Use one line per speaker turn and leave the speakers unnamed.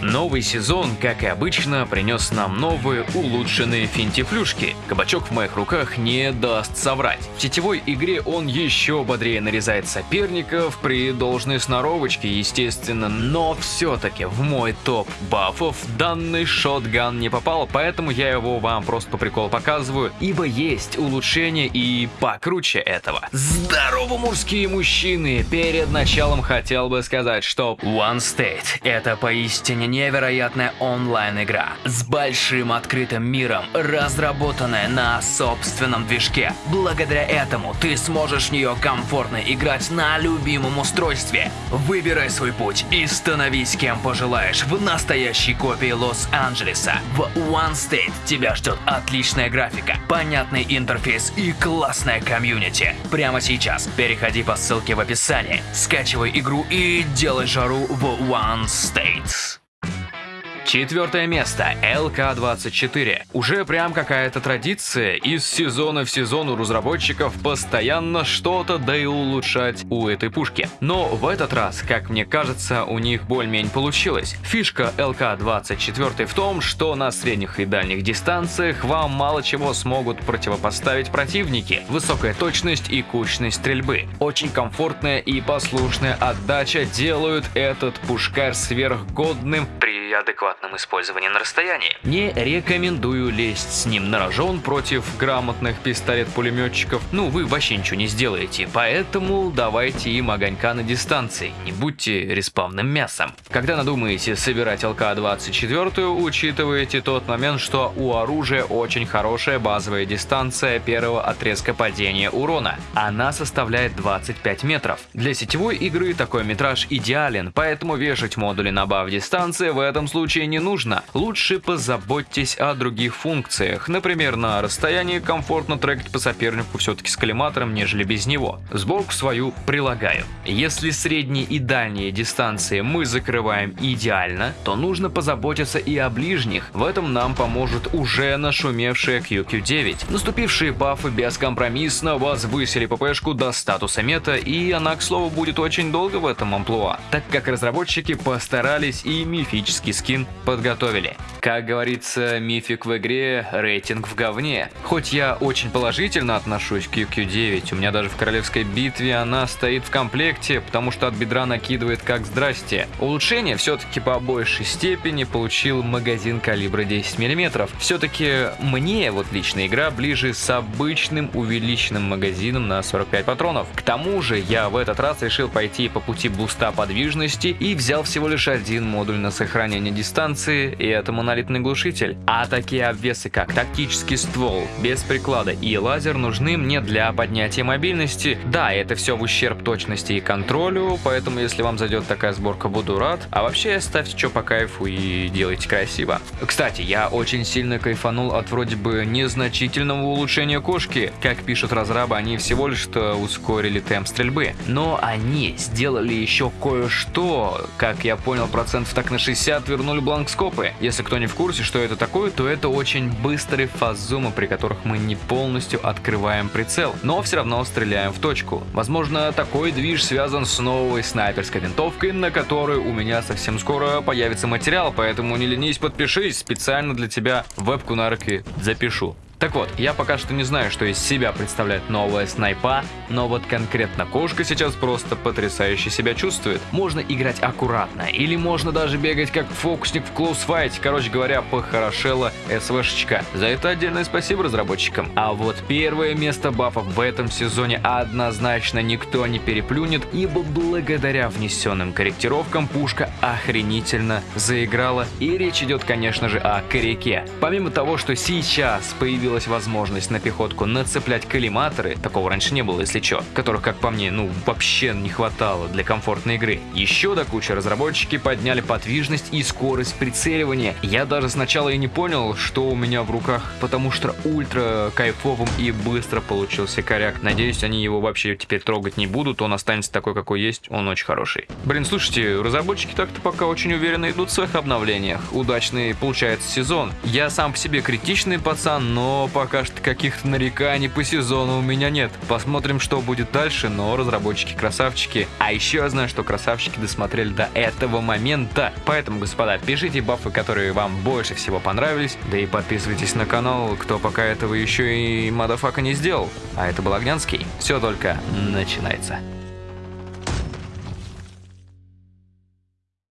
Новый сезон, как и обычно, принес нам новые улучшенные финтифлюшки. Кабачок в моих руках не даст соврать. В сетевой игре он еще бодрее нарезает соперников при должной сноровочке, естественно, но все-таки в мой топ бафов данный шотган не попал, поэтому я его вам просто по приколу показываю, ибо есть улучшение и покруче этого. Здорово, мужские мужчины! Перед началом хотел бы сказать, что One State это поистине невероятная онлайн-игра с большим открытым миром, разработанная на собственном движке. Благодаря этому ты сможешь в нее комфортно играть на любимом устройстве. Выбирай свой путь и становись кем пожелаешь в настоящей копии Лос-Анджелеса. В One State тебя ждет отличная графика, понятный интерфейс и классная комьюнити. Прямо сейчас переходи по ссылке в описании, скачивай игру и делай жару в One State. Четвертое место. ЛК-24. Уже прям какая-то традиция. Из сезона в сезон у разработчиков постоянно что-то да и улучшать у этой пушки. Но в этот раз, как мне кажется, у них более-менее получилось. Фишка ЛК-24 в том, что на средних и дальних дистанциях вам мало чего смогут противопоставить противники. Высокая точность и кучность стрельбы. Очень комфортная и послушная отдача делают этот пушкарь сверхгодным при адекватном использовании на расстоянии. Не рекомендую лезть с ним на рожон против грамотных пистолет-пулеметчиков, ну вы вообще ничего не сделаете, поэтому давайте им огонька на дистанции, не будьте респавным мясом. Когда надумаете собирать ЛК-24, учитывайте тот момент, что у оружия очень хорошая базовая дистанция первого отрезка падения урона. Она составляет 25 метров. Для сетевой игры такой метраж идеален, поэтому вешать модули на баф дистанции в этом случае не нужно. Лучше позаботьтесь о других функциях. Например, на расстоянии комфортно трекать по сопернику все-таки с коллиматором, нежели без него. Сборку свою прилагаю. Если средние и дальние дистанции мы закрываем идеально, то нужно позаботиться и о ближних. В этом нам поможет уже нашумевшая QQ9. Наступившие бафы бескомпромиссно возвысили ППшку до статуса мета, и она, к слову, будет очень долго в этом амплуа, так как разработчики постарались и мифически магический скин подготовили. Как говорится, мифик в игре, рейтинг в говне. Хоть я очень положительно отношусь к QQ9, у меня даже в королевской битве она стоит в комплекте, потому что от бедра накидывает как здрасте. Улучшение все-таки по большей степени получил магазин калибра 10 мм. Все-таки мне вот лично игра ближе с обычным увеличенным магазином на 45 патронов. К тому же я в этот раз решил пойти по пути буста подвижности и взял всего лишь один модуль на сохранение сохранения дистанции, и это монолитный глушитель. А такие обвесы, как тактический ствол, без приклада и лазер нужны мне для поднятия мобильности. Да, это все в ущерб точности и контролю, поэтому если вам зайдет такая сборка, буду рад. А вообще, ставьте что по кайфу и делайте красиво. Кстати, я очень сильно кайфанул от вроде бы незначительного улучшения кошки. Как пишут разрабы, они всего лишь-то ускорили темп стрельбы. Но они сделали еще кое-что, как я понял, процентов так на 60 вернули бланкскопы. Если кто не в курсе, что это такое, то это очень быстрые фазумы, при которых мы не полностью открываем прицел, но все равно стреляем в точку. Возможно, такой движ связан с новой снайперской винтовкой, на которой у меня совсем скоро появится материал, поэтому не ленись, подпишись, специально для тебя вебку на руки запишу. Так вот, я пока что не знаю, что из себя представляет новая снайпа, но вот конкретно кошка сейчас просто потрясающе себя чувствует. Можно играть аккуратно, или можно даже бегать как фокусник в клоусфайте, короче говоря, похорошела СВшечка. За это отдельное спасибо разработчикам. А вот первое место бафов в этом сезоне однозначно никто не переплюнет, ибо благодаря внесенным корректировкам пушка охренительно заиграла. И речь идет, конечно же, о коряке. Помимо того, что сейчас появился появилась возможность на пехотку нацеплять коллиматоры, такого раньше не было, если чё, которых, как по мне, ну вообще не хватало для комфортной игры. Еще до кучи разработчики подняли подвижность и скорость прицеливания. Я даже сначала и не понял, что у меня в руках, потому что ультра кайфовым и быстро получился коряк. Надеюсь, они его вообще теперь трогать не будут, он останется такой, какой есть, он очень хороший. Блин, слушайте, разработчики так-то пока очень уверенно идут в своих обновлениях. Удачный получается сезон. Я сам по себе критичный пацан, но пока что каких-то нареканий по сезону у меня нет. Посмотрим, что будет дальше, но разработчики красавчики. А еще я знаю, что красавчики досмотрели до этого момента. Поэтому, господа, пишите бафы, которые вам больше всего понравились, да и подписывайтесь на канал, кто пока этого еще и мадафака не сделал. А это был Огнянский. Все только начинается.